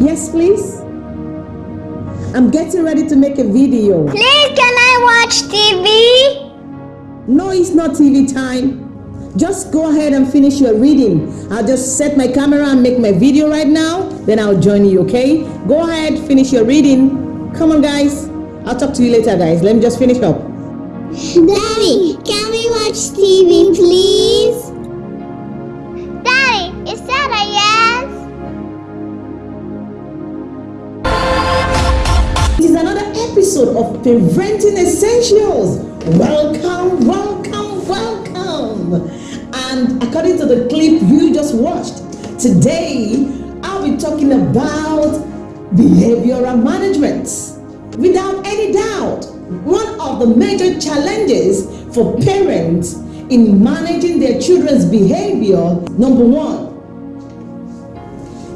Yes, please. I'm getting ready to make a video. Please, can I watch TV? No, it's not TV time. Just go ahead and finish your reading. I'll just set my camera and make my video right now. Then I'll join you, okay? Go ahead, finish your reading. Come on, guys. I'll talk to you later, guys. Let me just finish up. Daddy, can we watch TV, please? Episode of Parenting Essentials. Welcome, welcome, welcome. And according to the clip you just watched, today I'll be talking about behavioral management. Without any doubt, one of the major challenges for parents in managing their children's behavior, number one,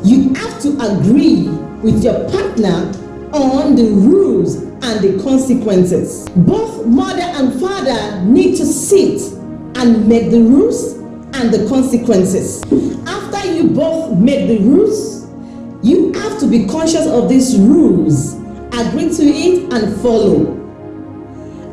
you have to agree with your partner on the rules and the consequences. Both mother and father need to sit and make the rules and the consequences. After you both make the rules, you have to be conscious of these rules, agree to it and follow.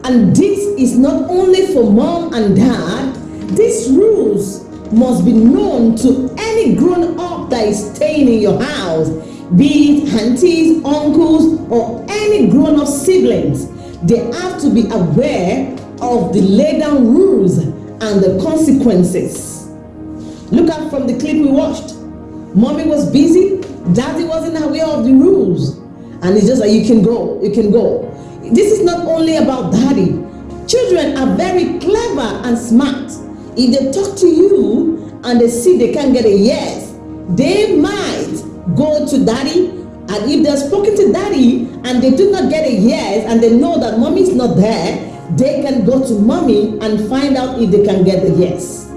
And this is not only for mom and dad, these rules must be known to any grown up that is staying in your house, be it aunties, uncles, or any grown up siblings. They have to be aware of the laid down rules and the consequences. Look at from the clip we watched. Mommy was busy, daddy wasn't aware of the rules. And it's just like you can go, you can go. This is not only about daddy. Children are very clever and smart. If they talk to you and they see they can't get a yes, they might go to daddy. And if they're spoken to daddy and they do not get a yes and they know that mommy is not there, they can go to mommy and find out if they can get the yes.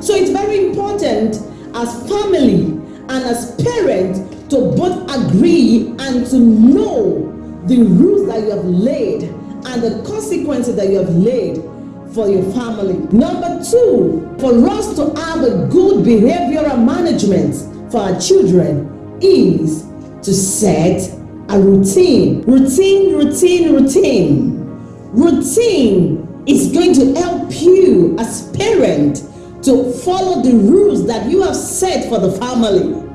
So it's very important as family and as parents to both agree and to know the rules that you have laid and the consequences that you have laid for your family. Number two, for us to have a good behavioral management for our children is to set a routine. Routine, routine, routine. Routine is going to help you as parent to follow the rules that you have set for the family.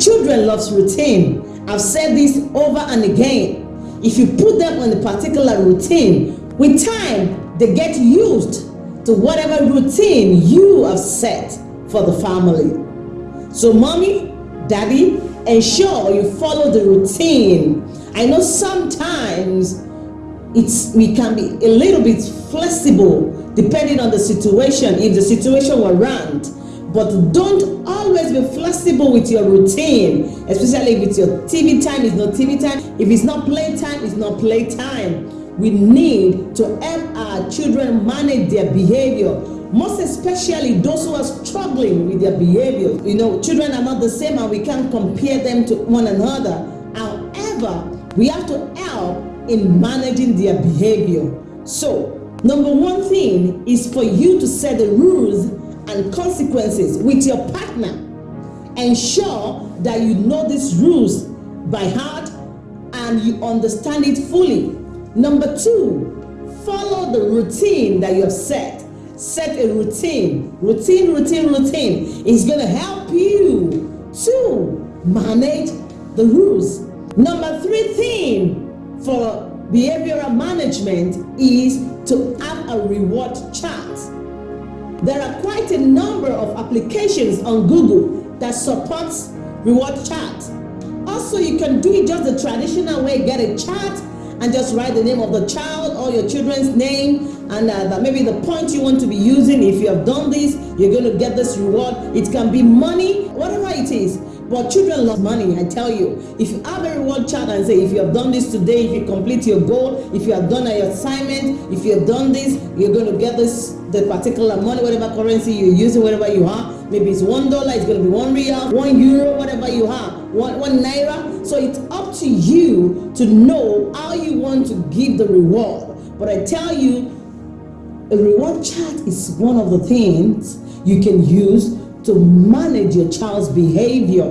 Children loves routine. I've said this over and again. If you put them on a particular routine, with time, they get used to whatever routine you have set for the family. So mommy, daddy, ensure you follow the routine. I know sometimes it's we can be a little bit flexible depending on the situation, if the situation warrant. But don't always be flexible with your routine, especially if it's your TV time, it's not TV time. If it's not playtime, it's not playtime. We need to help our children manage their behavior, most especially those who are struggling with their behavior. You know, children are not the same and we can't compare them to one another. However, we have to help in managing their behavior. So, number one thing is for you to set the rules and consequences with your partner. Ensure that you know these rules by heart and you understand it fully. Number two, follow the routine that you have set. Set a routine. Routine, routine, routine is going to help you to manage the rules. Number three thing for behavioral management is to have a reward chart. There are quite a number of applications on Google that supports reward chart. Also, you can do it just the traditional way, get a chart and just write the name of the child or your children's name and uh, that maybe the point you want to be using. If you have done this, you're going to get this reward. It can be money, whatever it is. But children love money, I tell you. If you have a reward chart and say, if you have done this today, if you complete your goal, if you have done your assignment, if you have done this, you're going to get this, the particular money, whatever currency you're using, whatever you have. Maybe it's one dollar, it's going to be one real, one euro, whatever you have, one, one naira. So it's up to you to know how you want to give the reward. But I tell you, a reward chart is one of the things you can use to manage your child's behavior.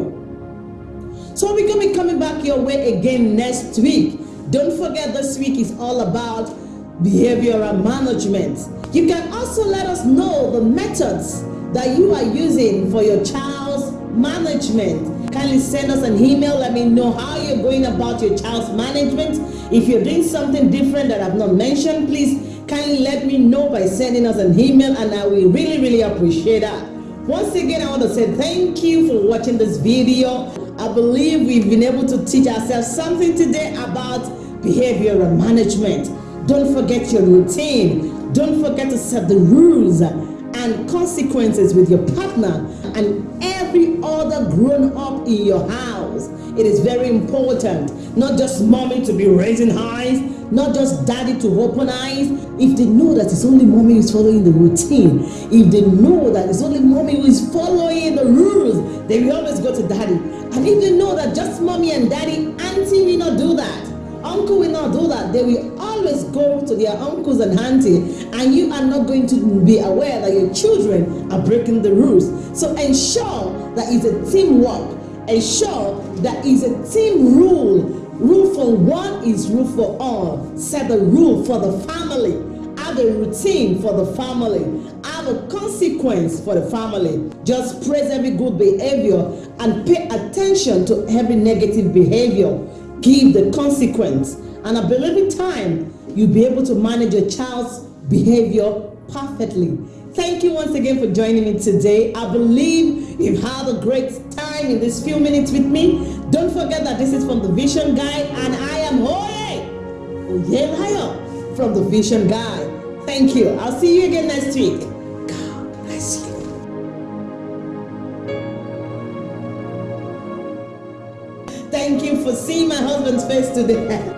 So we're going to be coming back your way again next week. Don't forget this week is all about behavioral management. You can also let us know the methods that you are using for your child's management. Kindly send us an email. Let me know how you're going about your child's management. If you're doing something different that I've not mentioned, please kindly let me know by sending us an email and I will really, really appreciate that. Once again, I want to say thank you for watching this video. I believe we've been able to teach ourselves something today about behavioral management. Don't forget your routine. Don't forget to set the rules and consequences with your partner and every other grown up in your house. It is very important, not just mommy to be raising eyes, not just daddy to open eyes. If they know that it's only mommy who is following the routine, if they know that it's only mommy who is following the rules, they will always go to daddy. And if they know that just mommy and daddy, auntie will not do that, uncle will not do that, they will go to their uncles and auntie, and you are not going to be aware that your children are breaking the rules. So ensure that it's a teamwork. Ensure that it's a team rule Rule for one is rule for all. Set the rule for the family. Have a routine for the family. Have a consequence for the family. Just praise every good behavior and pay attention to every negative behavior. Give the consequence. And I believe in time, you'll be able to manage your child's behavior perfectly. Thank you once again for joining me today. I believe you've had a great time in these few minutes with me. Don't forget that this is from the Vision Guide and I am Oye Oyelayo from the Vision Guide. Thank you. I'll see you again next week. God bless you. Thank you for seeing my husband's face today.